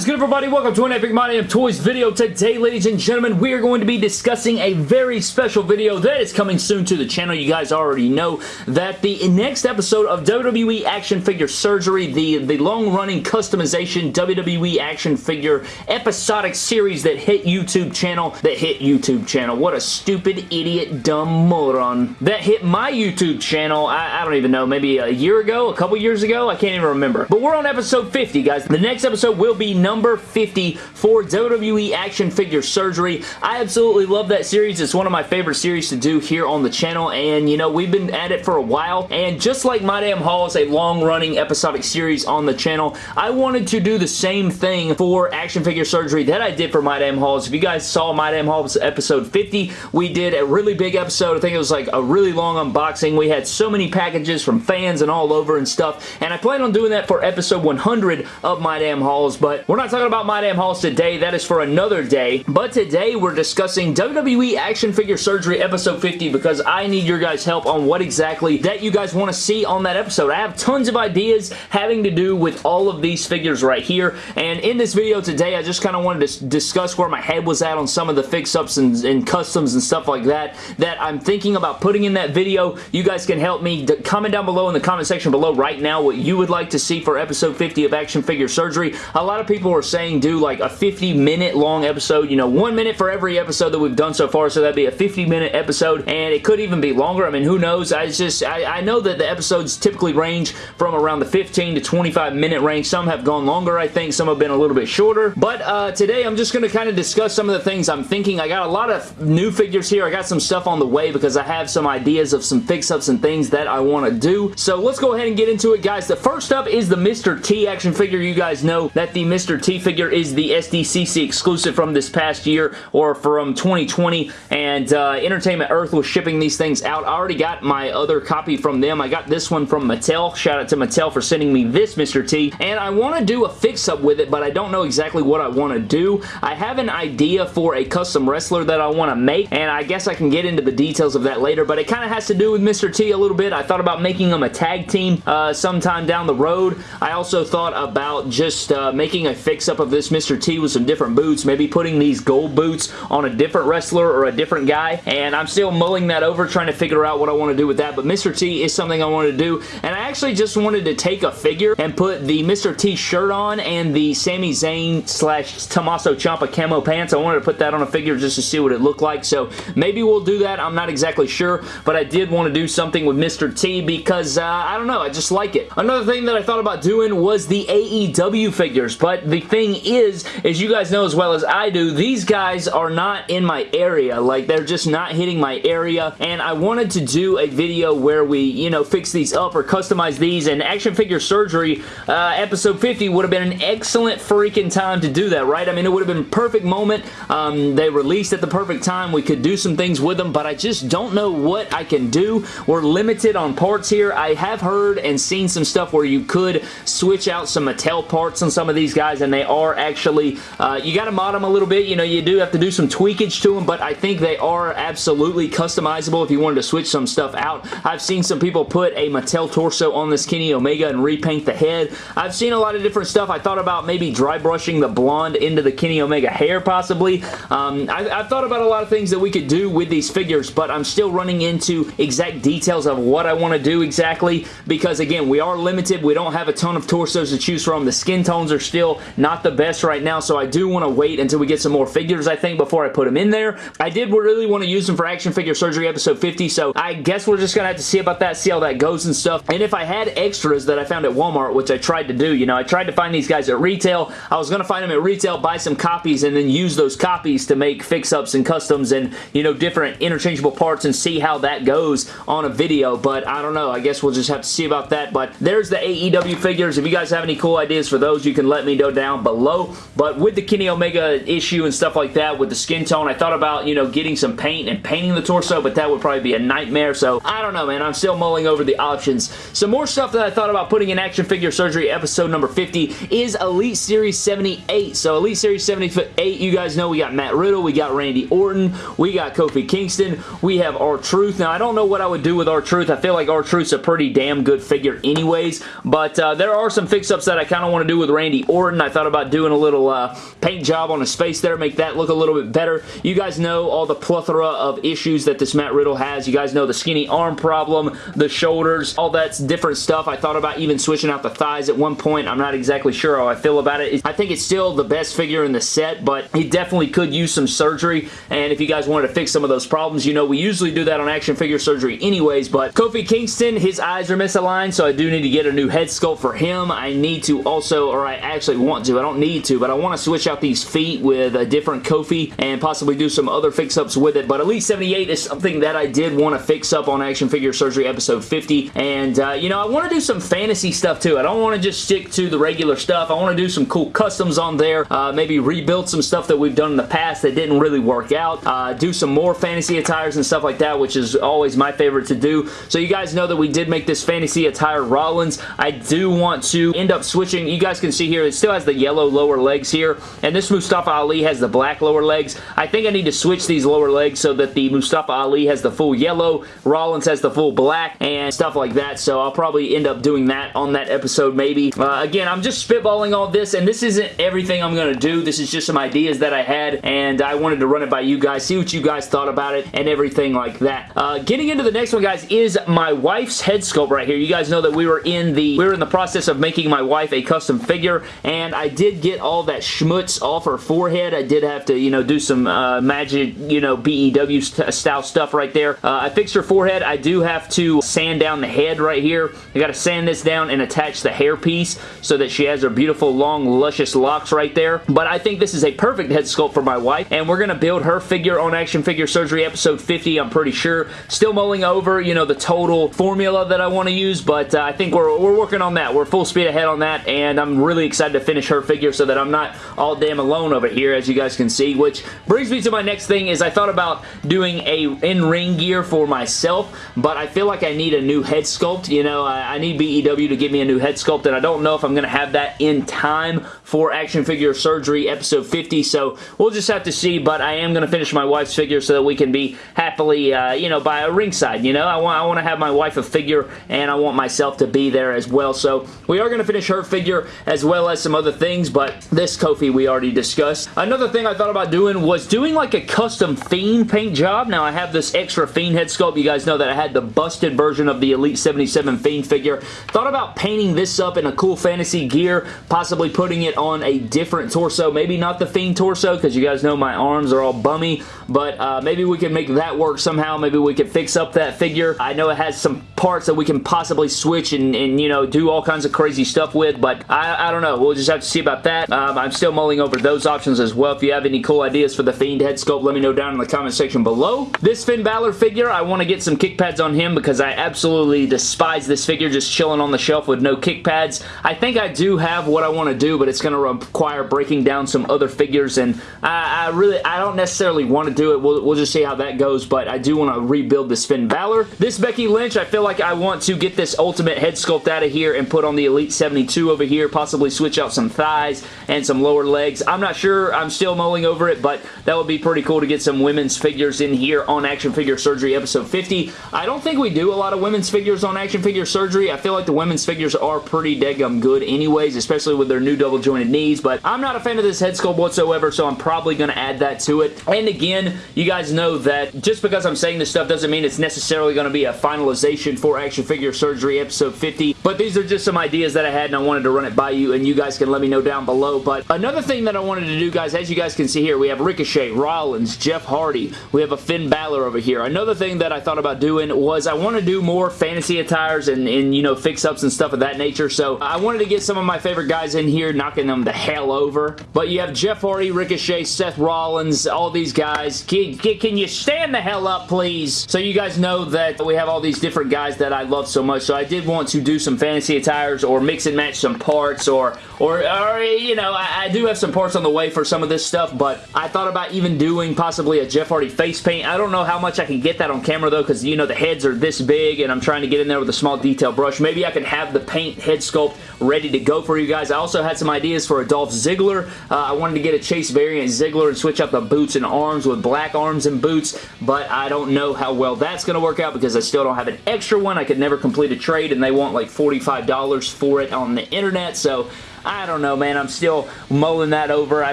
is good everybody? Welcome to an Epic My Damn Toys video. Today, ladies and gentlemen, we are going to be discussing a very special video that is coming soon to the channel. You guys already know that the next episode of WWE Action Figure Surgery, the, the long-running customization WWE Action Figure episodic series that hit YouTube channel, that hit YouTube channel. What a stupid, idiot, dumb moron. That hit my YouTube channel, I, I don't even know, maybe a year ago, a couple years ago? I can't even remember. But we're on episode 50, guys. The next episode will be number 50 for WWE Action Figure Surgery. I absolutely love that series. It's one of my favorite series to do here on the channel, and you know, we've been at it for a while, and just like My Damn Haul is a long-running episodic series on the channel, I wanted to do the same thing for Action Figure Surgery that I did for My Damn Hauls. If you guys saw My Damn Hauls episode 50, we did a really big episode. I think it was like a really long unboxing. We had so many packages from fans and all over and stuff, and I plan on doing that for episode 100 of My Damn Hauls, but we're not talking about My Damn Hauls today. That is for another day. But today we're discussing WWE Action Figure Surgery episode 50 because I need your guys' help on what exactly that you guys want to see on that episode. I have tons of ideas having to do with all of these figures right here. And in this video today, I just kind of wanted to discuss where my head was at on some of the fix-ups and, and customs and stuff like that that I'm thinking about putting in that video. You guys can help me. Comment down below in the comment section below right now what you would like to see for episode 50 of Action Figure Surgery. A lot of people people are saying do like a 50 minute long episode, you know, one minute for every episode that we've done so far, so that'd be a 50 minute episode, and it could even be longer. I mean, who knows? I just, I, I know that the episodes typically range from around the 15 to 25 minute range. Some have gone longer, I think. Some have been a little bit shorter, but uh, today I'm just going to kind of discuss some of the things I'm thinking. I got a lot of new figures here. I got some stuff on the way because I have some ideas of some fix-ups and things that I want to do. So let's go ahead and get into it, guys. The first up is the Mr. T action figure. You guys know that the Mr. Mr. T figure is the SDCC exclusive from this past year or from 2020 and uh, Entertainment Earth was shipping these things out. I already got my other copy from them. I got this one from Mattel. Shout out to Mattel for sending me this Mr. T and I want to do a fix-up with it but I don't know exactly what I want to do. I have an idea for a custom wrestler that I want to make and I guess I can get into the details of that later but it kind of has to do with Mr. T a little bit. I thought about making them a tag team uh, sometime down the road. I also thought about just uh, making a fix-up of this Mr. T with some different boots, maybe putting these gold boots on a different wrestler or a different guy, and I'm still mulling that over, trying to figure out what I want to do with that, but Mr. T is something I wanted to do, and I actually just wanted to take a figure and put the Mr. T shirt on and the Sami Zayn slash Tommaso Ciampa camo pants. I wanted to put that on a figure just to see what it looked like, so maybe we'll do that. I'm not exactly sure, but I did want to do something with Mr. T because, uh, I don't know, I just like it. Another thing that I thought about doing was the AEW figures, but the thing is, as you guys know as well as I do, these guys are not in my area. Like, they're just not hitting my area, and I wanted to do a video where we, you know, fix these up or customize these, and Action Figure Surgery uh, episode 50 would have been an excellent freaking time to do that, right? I mean, it would have been perfect moment. Um, they released at the perfect time. We could do some things with them, but I just don't know what I can do. We're limited on parts here. I have heard and seen some stuff where you could switch out some Mattel parts on some of these guys, and they are actually, uh, you got to mod them a little bit. You know, you do have to do some tweakage to them, but I think they are absolutely customizable if you wanted to switch some stuff out. I've seen some people put a Mattel torso on this Kenny Omega and repaint the head. I've seen a lot of different stuff. I thought about maybe dry brushing the blonde into the Kenny Omega hair possibly. Um, I, I've thought about a lot of things that we could do with these figures, but I'm still running into exact details of what I want to do exactly because, again, we are limited. We don't have a ton of torsos to choose from. The skin tones are still not the best right now, so I do want to wait until we get some more figures, I think, before I put them in there. I did really want to use them for Action Figure Surgery episode 50, so I guess we're just going to have to see about that, see how that goes and stuff. And if I had extras that I found at Walmart, which I tried to do, you know, I tried to find these guys at retail. I was going to find them at retail, buy some copies, and then use those copies to make fix-ups and customs and, you know, different interchangeable parts and see how that goes on a video, but I don't know. I guess we'll just have to see about that, but there's the AEW figures. If you guys have any cool ideas for those, you can let me know down below, but with the Kenny Omega issue and stuff like that, with the skin tone, I thought about, you know, getting some paint and painting the torso, but that would probably be a nightmare, so I don't know, man. I'm still mulling over the options. Some more stuff that I thought about putting in Action Figure Surgery episode number 50 is Elite Series 78. So Elite Series 78, you guys know we got Matt Riddle, we got Randy Orton, we got Kofi Kingston, we have R-Truth. Now, I don't know what I would do with R-Truth. I feel like R-Truth's a pretty damn good figure anyways, but uh, there are some fix-ups that I kind of want to do with Randy Orton. I thought about doing a little uh, paint job on his face there, make that look a little bit better. You guys know all the plethora of issues that this Matt Riddle has. You guys know the skinny arm problem, the shoulders, all that's different stuff. I thought about even switching out the thighs at one point. I'm not exactly sure how I feel about it. I think it's still the best figure in the set, but he definitely could use some surgery, and if you guys wanted to fix some of those problems, you know we usually do that on action figure surgery anyways, but Kofi Kingston, his eyes are misaligned, so I do need to get a new head sculpt for him. I need to also, or I actually want to, I don't need to, but I want to switch out these feet with a different Kofi and possibly do some other fix-ups with it, but Elite 78 is something that I did want to fix up on Action Figure Surgery episode 50, and uh, you know, I want to do some fantasy stuff too. I don't want to just stick to the regular stuff. I want to do some cool customs on there, uh, maybe rebuild some stuff that we've done in the past that didn't really work out, uh, do some more fantasy attires and stuff like that, which is always my favorite to do. So you guys know that we did make this fantasy attire Rollins. I do want to end up switching. You guys can see here, it still has the yellow lower legs here, and this Mustafa Ali has the black lower legs. I think I need to switch these lower legs so that the Mustafa Ali has the full yellow, Rollins has the full black, and stuff like that. So I'll probably end up doing that on that episode maybe. Uh, again, I'm just spitballing all this, and this isn't everything I'm going to do. This is just some ideas that I had, and I wanted to run it by you guys, see what you guys thought about it, and everything like that. Uh, getting into the next one, guys, is my wife's head sculpt right here. You guys know that we were in the we were in the process of making my wife a custom figure, and I did get all that schmutz off her forehead. I did have to, you know, do some uh, magic, you know, BEW st style stuff right there. Uh, I fixed her forehead. I do have to sand down the head right here. I got to sand this down and attach the hair piece so that she has her beautiful, long, luscious locks right there. But I think this is a perfect head sculpt for my wife, and we're going to build her figure on Action Figure Surgery episode 50, I'm pretty sure. Still mulling over, you know, the total formula that I want to use, but uh, I think we're, we're working on that. We're full speed ahead on that, and I'm really excited to finish her figure so that I'm not all damn alone over here, as you guys can see, which brings me to my next thing is I thought about doing a in-ring gear for myself, but I feel like I need a new head sculpt. You know, I, I need BEW to give me a new head sculpt, and I don't know if I'm going to have that in time for Action Figure Surgery episode 50, so we'll just have to see, but I am going to finish my wife's figure so that we can be happily, uh, you know, by a ringside, you know? I want, I want to have my wife a figure, and I want myself to be there as well, so we are going to finish her figure as well as some other things, but this Kofi we already discussed. Another thing I thought about doing was doing like a custom Fiend paint job. Now, I have this extra Fiend head sculpt. You guys know that I had the busted version of the Elite 77 Fiend figure. Thought about painting this up in a cool fantasy gear, possibly putting it on a different torso. Maybe not the Fiend torso, because you guys know my arms are all bummy, but uh, maybe we can make that work somehow. Maybe we could fix up that figure. I know it has some parts that we can possibly switch and, and you know, do all kinds of crazy stuff with, but I, I don't know. We'll just have to see about that. Um, I'm still mulling over those options as well. If you have any cool ideas for the Fiend head sculpt, let me know down in the comment section below. This Finn Balor figure, I want to get some kick pads on him because I absolutely despise this figure just chilling on the shelf with no kick pads. I think I do have what I want to do, but it's going to require breaking down some other figures, and I, I really, I don't necessarily want to do it. We'll, we'll just see how that goes, but I do want to rebuild this Finn Balor. This Becky Lynch, I feel like I want to get this Ultimate head sculpt out of here and put on the Elite 72 over here, possibly switch out some thighs and some lower legs. I'm not sure. I'm still mulling over it, but that would be pretty cool to get some women's figures in here on Action Figure Surgery episode 50. I don't think we do a lot of women's figures on Action Figure Surgery. I feel like the women's figures are pretty deggum good anyways, especially with their new double jointed knees, but I'm not a fan of this head sculpt whatsoever, so I'm probably going to add that to it. And again, you guys know that just because I'm saying this stuff doesn't mean it's necessarily going to be a finalization for Action Figure Surgery episode 50, but these are just some ideas that I had and I wanted to run it by you, and you guys can let me know down below. But another thing that I wanted to do, guys, as you guys can see here, we have Ricochet, Rollins, Jeff Hardy, we have a Finn Balor over here. Another thing that I thought about doing was I want to do more fantasy attires and, and you know, fix-ups and stuff of that nature, so I wanted to get some of my favorite guys in here, knocking them the hell over. But you have Jeff Hardy, Ricochet, Seth Rollins, all these guys. Can, can you stand the hell up, please? So you guys know that we have all these different guys that I love so much, so I did want to do some fantasy attires or mix and match some parts or, or, or you know, I, I do have some parts on the way for some of this stuff, but I thought about even doing possibly a Jeff Hardy face paint. I don't know how much I can get that on camera though, because you know the heads are this big and I'm trying to get in there with a small detail brush. Maybe I can have the paint head sculpt ready to go for you guys. I also had some ideas for a Dolph Ziggler. Uh, I wanted to get a Chase variant Ziggler and switch up the boots and arms with black arms and boots, but I don't know how well that's going to work out because I still don't have an extra one. I could never complete a trade and they want like $45 for it on the internet, so I don't know, man. I'm still mulling that over. I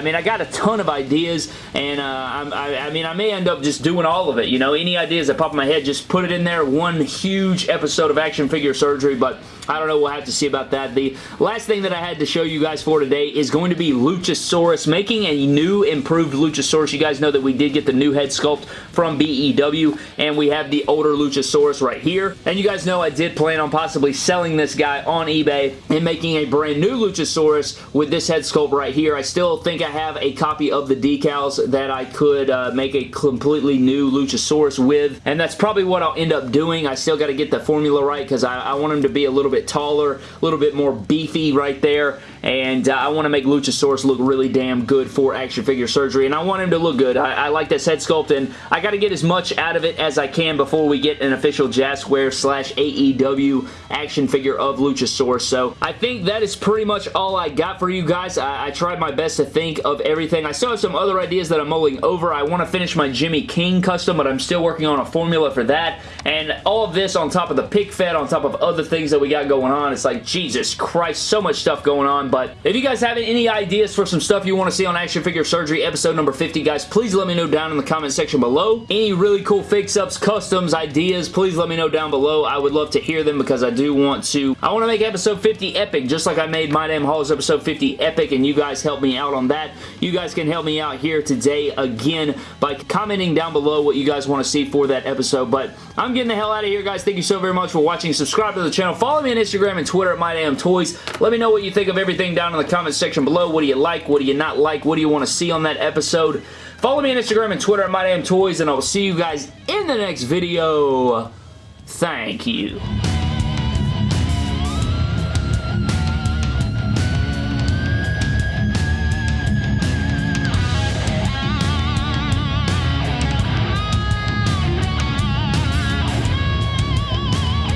mean, I got a ton of ideas, and uh, I, I mean, I may end up just doing all of it, you know? Any ideas that pop in my head, just put it in there. One huge episode of action figure surgery, but I don't know. We'll have to see about that. The last thing that I had to show you guys for today is going to be Luchasaurus, making a new improved Luchasaurus. You guys know that we did get the new head sculpt from BEW, and we have the older Luchasaurus right here. And you guys know I did plan on possibly selling this guy on eBay and making a brand new Luchasaurus with this head sculpt right here. I still think I have a copy of the decals that I could uh, make a completely new Luchasaurus with, and that's probably what I'll end up doing. I still got to get the formula right because I, I want him to be a little bit bit taller, a little bit more beefy right there, and uh, I want to make Luchasaurus look really damn good for action figure surgery, and I want him to look good. I, I like this head sculpt, and I got to get as much out of it as I can before we get an official Jazwares slash AEW action figure of Luchasaurus, so I think that is pretty much all I got for you guys. I, I tried my best to think of everything. I still have some other ideas that I'm mulling over. I want to finish my Jimmy King custom, but I'm still working on a formula for that, and all of this on top of the pick fed, on top of other things that we got going on. It's like, Jesus Christ, so much stuff going on, but if you guys have any ideas for some stuff you want to see on Action Figure Surgery episode number 50, guys, please let me know down in the comment section below. Any really cool fix-ups, customs, ideas, please let me know down below. I would love to hear them because I do want to, I want to make episode 50 epic, just like I made My Damn Hauls episode 50 epic, and you guys help me out on that. You guys can help me out here today again by commenting down below what you guys want to see for that episode, but I'm getting the hell out of here, guys. Thank you so very much for watching. Subscribe to the channel. Follow me on Instagram and Twitter at MyDamnToys. Let me know what you think of everything down in the comment section below. What do you like? What do you not like? What do you want to see on that episode? Follow me on Instagram and Twitter at MyDamnToys, and I will see you guys in the next video. Thank you.